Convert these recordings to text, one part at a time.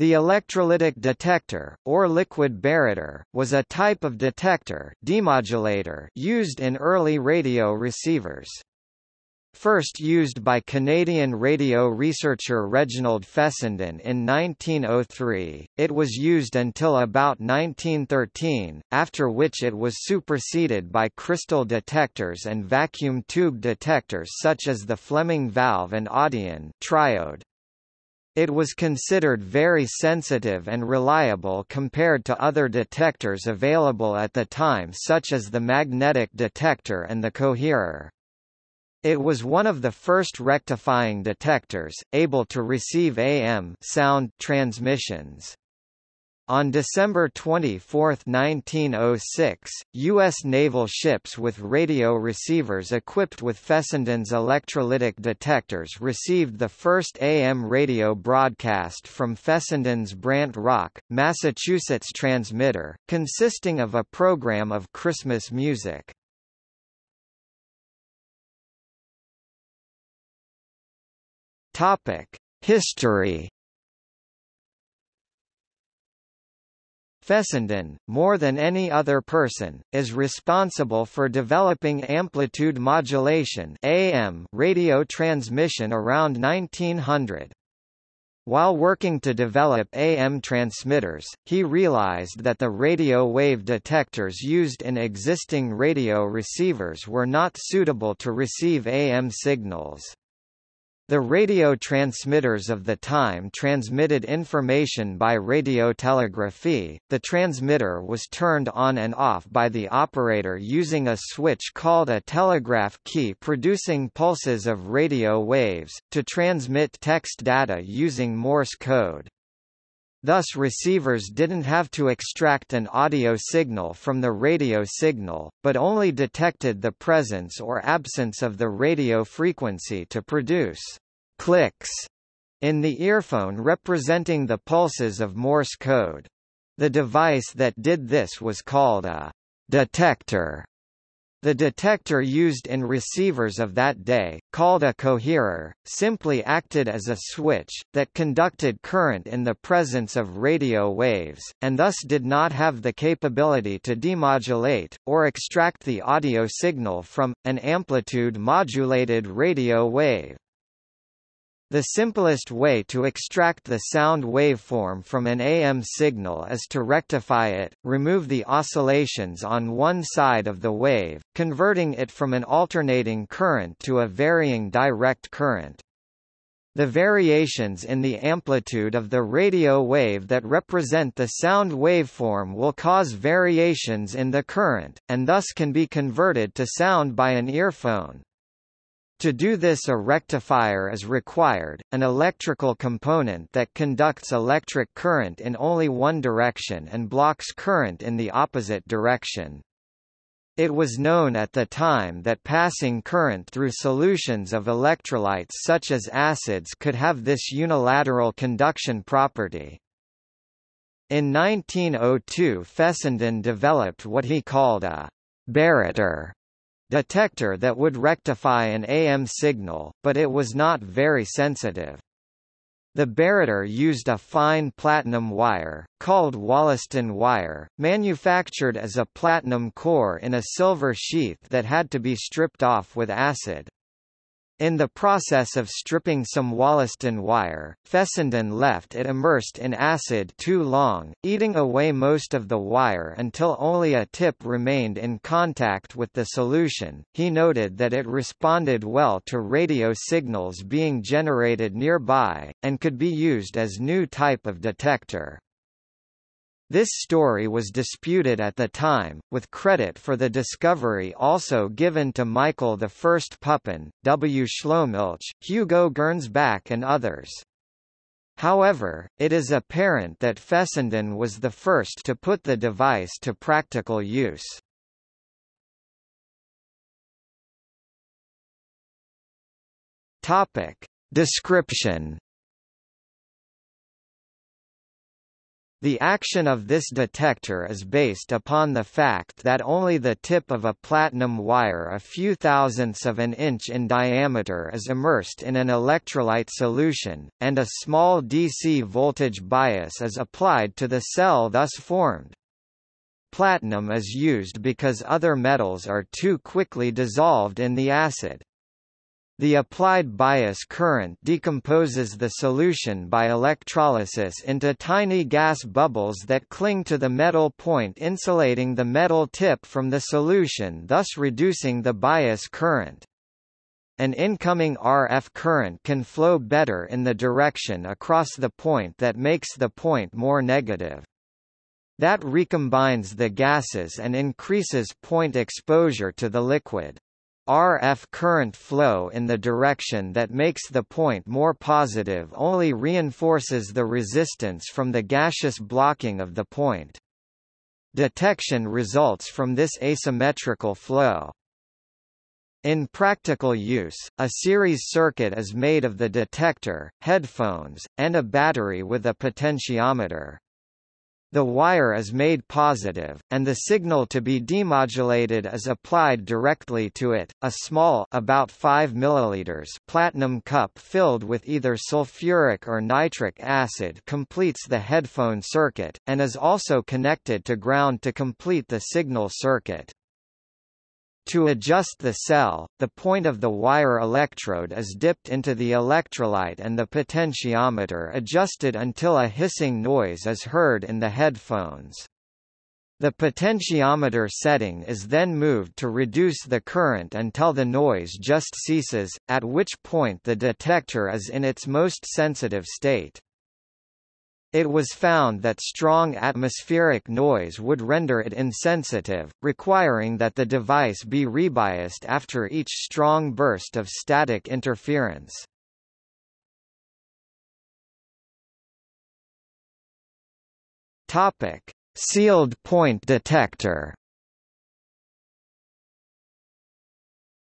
The electrolytic detector, or liquid barretter, was a type of detector demodulator used in early radio receivers. First used by Canadian radio researcher Reginald Fessenden in 1903, it was used until about 1913, after which it was superseded by crystal detectors and vacuum tube detectors such as the Fleming valve and Audion triode. It was considered very sensitive and reliable compared to other detectors available at the time such as the magnetic detector and the coherer. It was one of the first rectifying detectors, able to receive AM sound transmissions. On December 24, 1906, U.S. naval ships with radio receivers equipped with Fessenden's electrolytic detectors received the first AM radio broadcast from Fessenden's Brant Rock, Massachusetts transmitter, consisting of a program of Christmas music. History Fessenden, more than any other person, is responsible for developing amplitude modulation AM radio transmission around 1900. While working to develop AM transmitters, he realized that the radio wave detectors used in existing radio receivers were not suitable to receive AM signals. The radio transmitters of the time transmitted information by radiotelegraphy. The transmitter was turned on and off by the operator using a switch called a telegraph key producing pulses of radio waves, to transmit text data using Morse code. Thus receivers didn't have to extract an audio signal from the radio signal, but only detected the presence or absence of the radio frequency to produce clicks in the earphone representing the pulses of Morse code. The device that did this was called a detector. The detector used in receivers of that day, called a coherer, simply acted as a switch, that conducted current in the presence of radio waves, and thus did not have the capability to demodulate, or extract the audio signal from, an amplitude-modulated radio wave. The simplest way to extract the sound waveform from an AM signal is to rectify it, remove the oscillations on one side of the wave, converting it from an alternating current to a varying direct current. The variations in the amplitude of the radio wave that represent the sound waveform will cause variations in the current, and thus can be converted to sound by an earphone. To do this a rectifier is required, an electrical component that conducts electric current in only one direction and blocks current in the opposite direction. It was known at the time that passing current through solutions of electrolytes such as acids could have this unilateral conduction property. In 1902 Fessenden developed what he called a barretter detector that would rectify an AM signal, but it was not very sensitive. The barretter used a fine platinum wire, called Wollaston wire, manufactured as a platinum core in a silver sheath that had to be stripped off with acid. In the process of stripping some Wollaston wire, Fessenden left it immersed in acid too long, eating away most of the wire until only a tip remained in contact with the solution. He noted that it responded well to radio signals being generated nearby, and could be used as new type of detector. This story was disputed at the time, with credit for the discovery also given to Michael I Pupin, W. Schlomilch, Hugo Gernsback and others. However, it is apparent that Fessenden was the first to put the device to practical use. Topic. Description The action of this detector is based upon the fact that only the tip of a platinum wire a few thousandths of an inch in diameter is immersed in an electrolyte solution, and a small DC voltage bias is applied to the cell thus formed. Platinum is used because other metals are too quickly dissolved in the acid. The applied bias current decomposes the solution by electrolysis into tiny gas bubbles that cling to the metal point insulating the metal tip from the solution thus reducing the bias current. An incoming RF current can flow better in the direction across the point that makes the point more negative. That recombines the gases and increases point exposure to the liquid. RF current flow in the direction that makes the point more positive only reinforces the resistance from the gaseous blocking of the point. Detection results from this asymmetrical flow. In practical use, a series circuit is made of the detector, headphones, and a battery with a potentiometer. The wire is made positive, and the signal to be demodulated is applied directly to it. A small about 5 milliliters platinum cup filled with either sulfuric or nitric acid completes the headphone circuit, and is also connected to ground to complete the signal circuit. To adjust the cell, the point of the wire electrode is dipped into the electrolyte and the potentiometer adjusted until a hissing noise is heard in the headphones. The potentiometer setting is then moved to reduce the current until the noise just ceases, at which point the detector is in its most sensitive state. It was found that strong atmospheric noise would render it insensitive, requiring that the device be rebiased after each strong burst of static interference. Topic: Sealed point detector.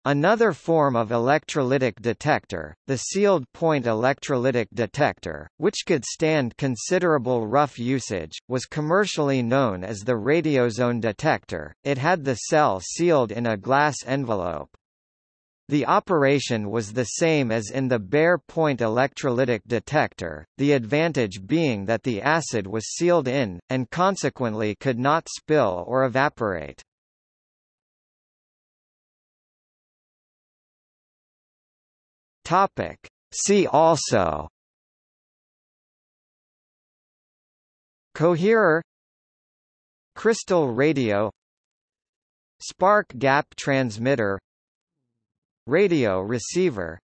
Another form of electrolytic detector, the sealed point electrolytic detector, which could stand considerable rough usage, was commercially known as the radiozone detector. It had the cell sealed in a glass envelope. The operation was the same as in the bare point electrolytic detector, the advantage being that the acid was sealed in, and consequently could not spill or evaporate. Topic. See also. Coherer. Crystal radio. Spark gap transmitter. Radio receiver.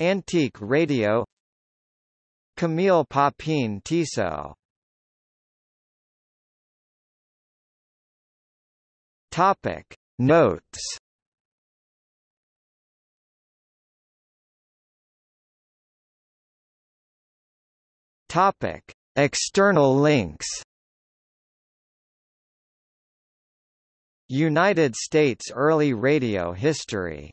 Antique radio. Camille Papin Tissot. Topic. Notes Topic: External links. United States early radio history